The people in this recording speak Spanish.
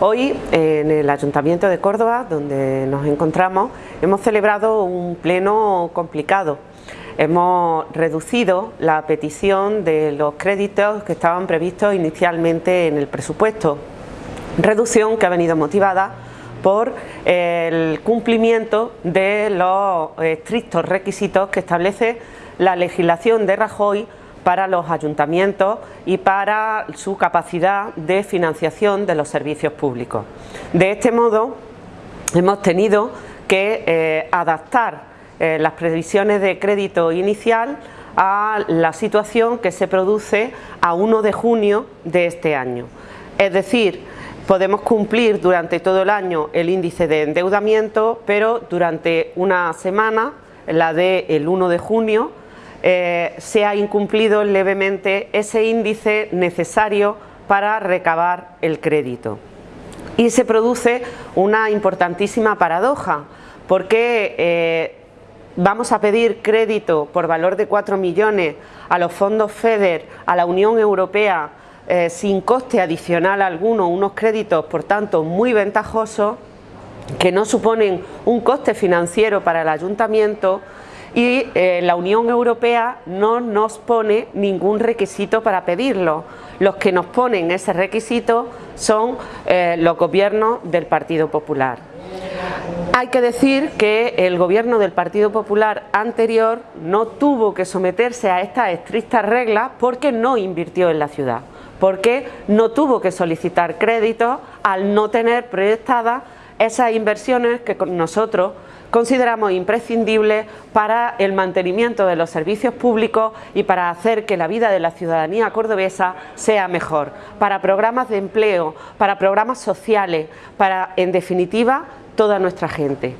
Hoy en el Ayuntamiento de Córdoba, donde nos encontramos, hemos celebrado un pleno complicado. Hemos reducido la petición de los créditos que estaban previstos inicialmente en el presupuesto, reducción que ha venido motivada por el cumplimiento de los estrictos requisitos que establece la legislación de Rajoy para los ayuntamientos y para su capacidad de financiación de los servicios públicos. De este modo, hemos tenido que eh, adaptar eh, las previsiones de crédito inicial a la situación que se produce a 1 de junio de este año. Es decir, podemos cumplir durante todo el año el índice de endeudamiento, pero durante una semana, la del 1 de junio, eh, se ha incumplido levemente ese índice necesario para recabar el crédito. Y se produce una importantísima paradoja, porque eh, vamos a pedir crédito por valor de 4 millones a los fondos FEDER, a la Unión Europea, eh, sin coste adicional alguno, unos créditos por tanto muy ventajosos, que no suponen un coste financiero para el ayuntamiento, y eh, la Unión Europea no nos pone ningún requisito para pedirlo. Los que nos ponen ese requisito son eh, los gobiernos del Partido Popular. Hay que decir que el gobierno del Partido Popular anterior no tuvo que someterse a estas estrictas reglas porque no invirtió en la ciudad, porque no tuvo que solicitar créditos al no tener proyectadas esas inversiones que nosotros consideramos imprescindibles para el mantenimiento de los servicios públicos y para hacer que la vida de la ciudadanía cordobesa sea mejor, para programas de empleo, para programas sociales, para, en definitiva, toda nuestra gente.